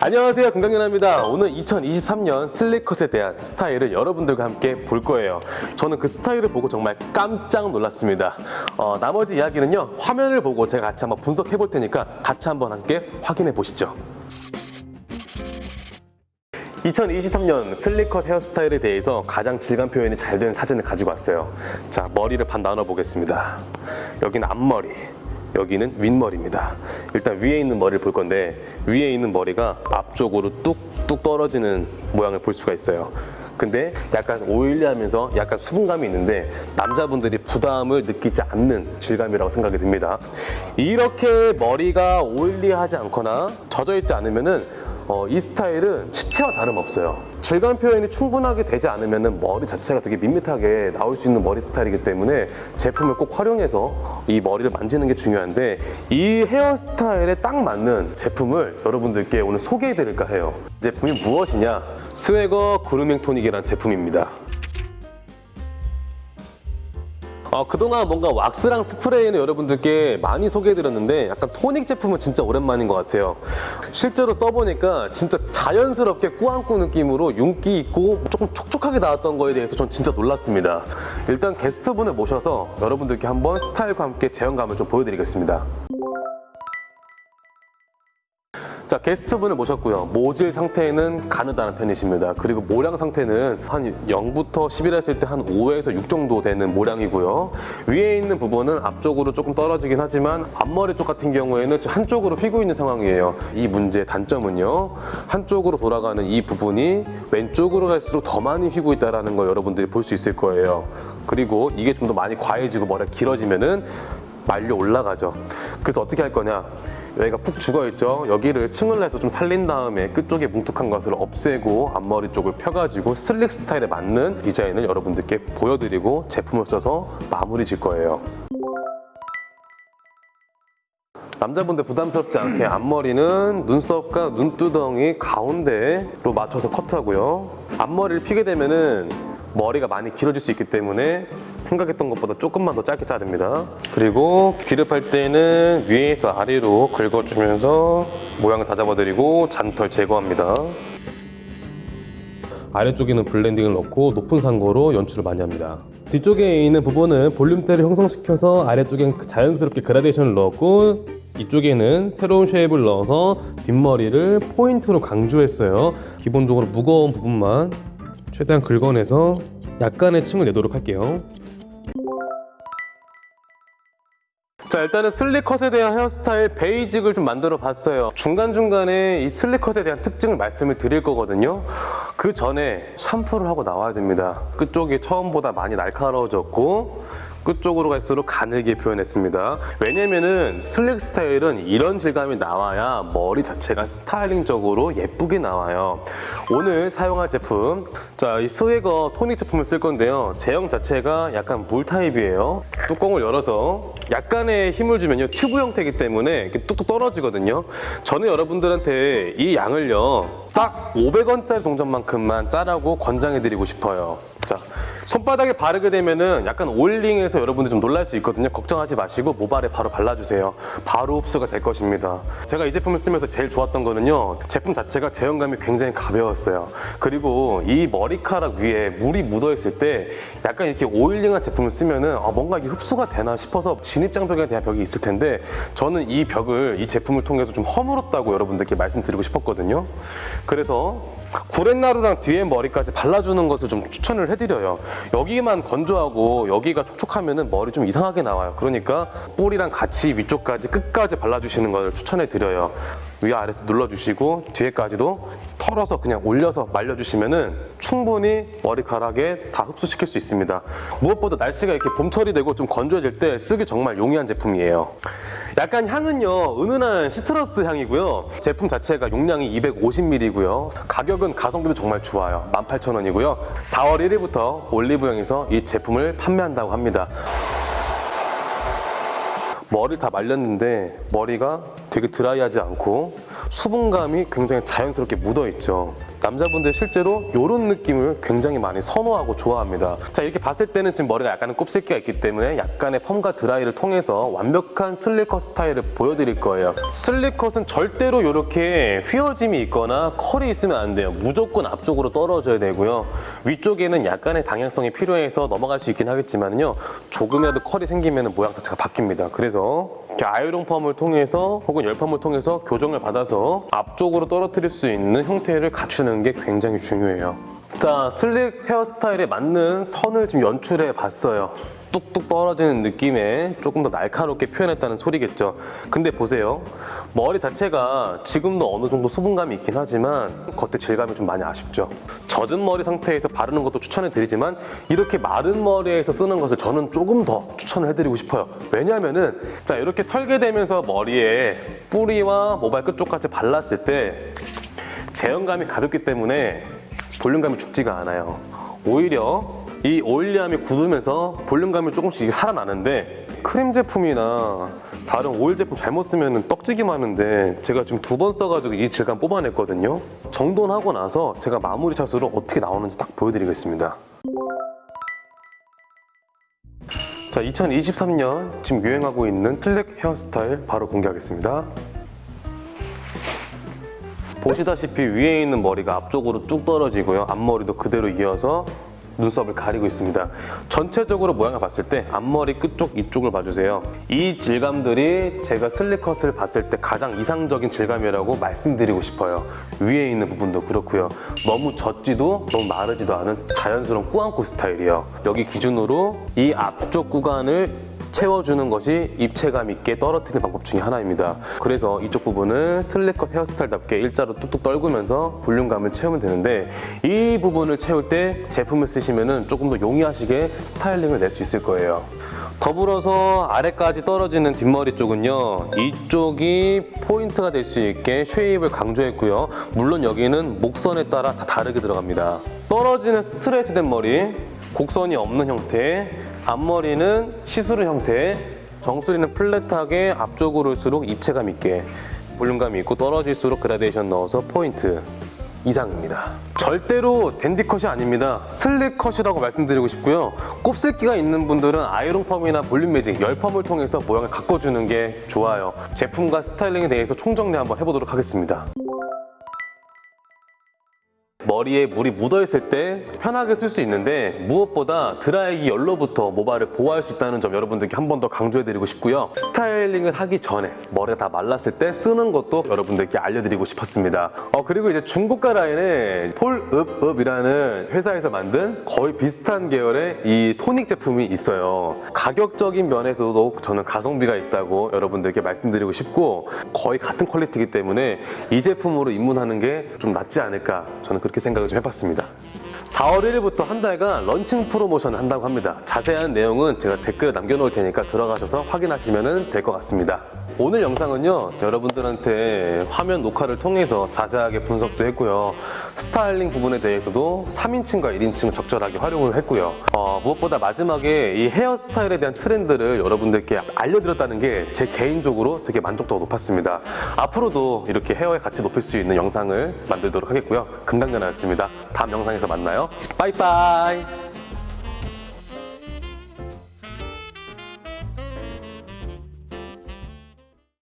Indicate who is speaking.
Speaker 1: 안녕하세요. 건강연아입니다. 오늘 2023년 슬리컷에 대한 스타일을 여러분들과 함께 볼 거예요. 저는 그 스타일을 보고 정말 깜짝 놀랐습니다. 어, 나머지 이야기는요 화면을 보고 제가 같이 한번 분석해 볼 테니까 같이 한번 함께 확인해 보시죠. 2023년 슬리컷 헤어스타일에 대해서 가장 질감 표현이 잘된 사진을 가지고 왔어요. 자 머리를 반 나눠 보겠습니다. 여기는 앞머리 여기는 윗머리입니다. 일단 위에 있는 머리를 볼 건데 위에 있는 머리가 앞쪽으로 뚝뚝 떨어지는 모양을 볼 수가 있어요. 근데 약간 오일리하면서 약간 수분감이 있는데 남자분들이 부담을 느끼지 않는 질감이라고 생각이 듭니다. 이렇게 머리가 오일리하지 않거나 젖어 있지 않으면 은 어, 이 스타일은 시체와 다름없어요. 질감 표현이 충분하게 되지 않으면 머리 자체가 되게 밋밋하게 나올 수 있는 머리 스타일이기 때문에 제품을 꼭 활용해서 이 머리를 만지는 게 중요한데 이 헤어스타일에 딱 맞는 제품을 여러분들께 오늘 소개해 드릴까 해요. 이 제품이 무엇이냐? 스웨거 그루밍 토닉이라는 제품입니다. 어, 그동안 뭔가 왁스랑 스프레이는 여러분들께 많이 소개해드렸는데 약간 토닉 제품은 진짜 오랜만인 것 같아요. 실제로 써보니까 진짜 자연스럽게 꾸안꾸 느낌으로 윤기 있고 조금 촉촉하게 나왔던 거에 대해서 전 진짜 놀랐습니다. 일단 게스트분을 모셔서 여러분들께 한번 스타일과 함께 제형감을 좀 보여드리겠습니다. 자 게스트분을 모셨고요. 모질 상태는 가느다란 편이십니다. 그리고 모량 상태는 한 0부터 10이라 했을 때 한 5에서 6 정도 되는 모량이고요. 위에 있는 부분은 앞쪽으로 조금 떨어지긴 하지만 앞머리 쪽 같은 경우에는 한쪽으로 휘고 있는 상황이에요. 이 문제의 단점은요. 한쪽으로 돌아가는 이 부분이 왼쪽으로 갈수록 더 많이 휘고 있다는 걸 여러분들이 볼 수 있을 거예요. 그리고 이게 좀 더 많이 과해지고 머리가 길어지면 은 말려 올라가죠. 그래서 어떻게 할 거냐 여기가 푹 죽어있죠? 여기를 층을 내서 좀 살린 다음에 끝쪽에 뭉툭한 것을 없애고 앞머리 쪽을 펴가지고 슬릭 스타일에 맞는 디자인을 여러분들께 보여드리고 제품을 써서 마무리 질 거예요. 남자분들 부담스럽지 않게 앞머리는 눈썹과 눈두덩이 가운데로 맞춰서 커트하고요. 앞머리를 피게 되면은 머리가 많이 길어질 수 있기 때문에 생각했던 것보다 조금만 더 짧게 자릅니다. 그리고 기릅할 때는 위에서 아래로 긁어주면서 모양을 다 잡아드리고 잔털 제거합니다. 아래쪽에는 블렌딩을 넣고 높은 상고로 연출을 많이 합니다. 뒤쪽에 있는 부분은 볼륨대를 형성시켜서 아래쪽엔 자연스럽게 그라데이션을 넣었고 이쪽에는 새로운 쉐입을 넣어서 뒷머리를 포인트로 강조했어요. 기본적으로 무거운 부분만 최대한 긁어내서 약간의 층을 내도록 할게요. 자 일단은 슬리컷에 대한 헤어스타일 베이직을 좀 만들어 봤어요. 중간중간에 이 슬리컷에 대한 특징을 말씀을 드릴 거거든요. 그 전에 샴푸를 하고 나와야 됩니다. 끝쪽이 처음보다 많이 날카로워졌고 끝쪽으로 갈수록 가늘게 표현했습니다. 왜냐면은 slick 스타일은 이런 질감이 나와야 머리 자체가 스타일링적으로 예쁘게 나와요. 오늘 사용할 제품 자 이 스웨거 토닉 제품을 쓸 건데요. 제형 자체가 약간 물 타입이에요. 뚜껑을 열어서 약간의 힘을 주면요 튜브 형태이기 때문에 이렇게 뚝뚝 떨어지거든요. 저는 여러분들한테 이 양을요 딱 500원짜리 동전만큼만 짜라고 권장해드리고 싶어요 자 손바닥에 바르게 되면 은 약간 오일링해서 여러분들 좀 놀랄 수 있거든요. 걱정하지 마시고 모발에 바로 발라주세요. 바로 흡수가 될 것입니다. 제가 이 제품을 쓰면서 제일 좋았던 거는요. 제품 자체가 제형감이 굉장히 가벼웠어요. 그리고 이 머리카락 위에 물이 묻어있을 때 약간 이렇게 오일링한 제품을 쓰면 은 아, 뭔가 이게 흡수가 되나 싶어서 진입장벽에 대한 벽이 있을 텐데 저는 이 벽을 이 제품을 통해서 좀 허물었다고 여러분들께 말씀드리고 싶었거든요. 그래서 구렛나루랑 뒤에 머리까지 발라주는 것을 좀 추천을 해드려요. 여기만 건조하고 여기가 촉촉하면 머리 좀 이상하게 나와요. 그러니까 뿌리랑 같이 위쪽까지 끝까지 발라주시는 것을 추천해드려요. 위아래서 눌러주시고 뒤에까지도 털어서 그냥 올려서 말려주시면 충분히 머리카락에 다 흡수시킬 수 있습니다. 무엇보다 날씨가 이렇게 봄철이 되고 좀 건조해질 때 쓰기 정말 용이한 제품이에요. 약간 향은요 은은한 시트러스 향이고요. 제품 자체가 용량이 250ml고요. 가격은 가성비도 정말 좋아요. 18,000원이고요. 4월 1일부터 올리브영에서 이 제품을 판매한다고 합니다. 머리를 다 말렸는데 머리가 되게 드라이하지 않고 수분감이 굉장히 자연스럽게 묻어있죠 남자분들 실제로 이런 느낌을 굉장히 많이 선호하고 좋아합니다. 자 이렇게 봤을 때는 지금 머리가 약간의 곱슬기가 있기 때문에 약간의 펌과 드라이를 통해서 완벽한 슬리컷 스타일을 보여드릴 거예요. 슬리컷은 절대로 이렇게 휘어짐이 있거나 컬이 있으면 안 돼요. 무조건 앞쪽으로 떨어져야 되고요. 위쪽에는 약간의 방향성이 필요해서 넘어갈 수 있긴 하겠지만요. 조금이라도 컬이 생기면 모양 자체가 바뀝니다. 그래서 이렇게 아이롱 펌을 통해서 혹은 열펌을 통해서 교정을 받아서 앞쪽으로 떨어뜨릴 수 있는 형태를 갖추는 게 굉장히 중요해요. 자, 슬릭 헤어스타일에 맞는 선을 지금 연출해 봤어요. 뚝뚝 떨어지는 느낌에 조금 더 날카롭게 표현했다는 소리겠죠. 근데 보세요. 머리 자체가 지금도 어느 정도 수분감이 있긴 하지만 겉에 질감이 좀 많이 아쉽죠. 젖은 머리 상태에서 바르는 것도 추천해 드리지만 이렇게 마른 머리에서 쓰는 것을 저는 조금 더 추천을 해드리고 싶어요. 왜냐면은 자 이렇게 털게 되면서 머리에 뿌리와 모발 끝 쪽까지 발랐을 때 제형감이 가볍기 때문에 볼륨감이 죽지가 않아요. 오히려 이 오일리함이 굳으면서 볼륨감이 조금씩 살아나는데 크림 제품이나 다른 오일 제품 잘못 쓰면 떡지기만 하는데 제가 지금 두 번 써가지고 이 질감 뽑아냈거든요. 정돈하고 나서 제가 마무리 샷으로 어떻게 나오는지 딱 보여드리겠습니다. 자, 2023년 지금 유행하고 있는 틀렉 헤어스타일 바로 공개하겠습니다. 보시다시피 위에 있는 머리가 앞쪽으로 뚝 떨어지고요. 앞머리도 그대로 이어서 눈썹을 가리고 있습니다. 전체적으로 모양을 봤을 때 앞머리 끝쪽 이쪽을 봐주세요. 이 질감들이 제가 슬리컷을 봤을 때 가장 이상적인 질감이라고 말씀드리고 싶어요. 위에 있는 부분도 그렇고요. 너무 젖지도 너무 마르지도 않은 자연스러운 꾸안꾸 스타일이에요. 여기 기준으로 이 앞쪽 구간을 채워주는 것이 입체감 있게 떨어뜨리는 방법 중에 하나입니다. 그래서 이쪽 부분을 slick컷 헤어스타일답게 일자로 뚝뚝 떨구면서 볼륨감을 채우면 되는데 이 부분을 채울 때 제품을 쓰시면 조금 더 용이하시게 스타일링을 낼 수 있을 거예요. 더불어서 아래까지 떨어지는 뒷머리 쪽은요 이쪽이 포인트가 될 수 있게 shape을 강조했고요 물론 여기는 목선에 따라 다 다르게 들어갑니다 떨어지는 스트레이트된 머리 곡선이 없는 형태 앞머리는 시스루 형태 정수리는 flat하게 앞쪽으로 올수록 입체감 있게 볼륨감이 있고 떨어질수록 그라데이션 넣어서 포인트 이상입니다. 절대로 댄디컷이 아닙니다. slick컷이라고 말씀드리고 싶고요. 곱슬기가 있는 분들은 아이롱 펌이나 볼륨 매직, 열 펌을 통해서 모양을 가꿔주는 게 좋아요. 제품과 스타일링에 대해서 총정리 한번 해보도록 하겠습니다. 머리에 물이 묻어있을 때 편하게 쓸 수 있는데 무엇보다 드라이기 열로부터 모발을 보호할 수 있다는 점 여러분들께 한 번 더 강조해드리고 싶고요. 스타일링을 하기 전에 머리가 다 말랐을 때 쓰는 것도 여러분들께 알려드리고 싶었습니다. 어, 그리고 이제 중고가 라인에 폴읍읍이라는 회사에서 만든 거의 비슷한 계열의 이 토닉 제품이 있어요. 가격적인 면에서도 저는 가성비가 있다고 여러분들께 말씀드리고 싶고 거의 같은 퀄리티이기 때문에 이 제품으로 입문하는 게 좀 낫지 않을까 저는 그렇게 생각을 좀 해봤습니다. 4월 1일부터 한 달간 런칭 프로모션을 한다고 합니다. 자세한 내용은 제가 댓글에 남겨놓을 테니까 들어가셔서 확인하시면 될 것 같습니다. 오늘 영상은요 여러분들한테 화면 녹화를 통해서 자세하게 분석도 했고요 스타일링 부분에 대해서도 3인칭과 1인칭을 적절하게 활용을 했고요. 어, 무엇보다 마지막에 이 헤어스타일에 대한 트렌드를 여러분들께 알려드렸다는 게 제 개인적으로 되게 만족도가 높았습니다. 앞으로도 이렇게 헤어의 가치 높일 수 있는 영상을 만들도록 하겠고요. 금강연아였습니다. 다음 영상에서 만나요. 빠이빠이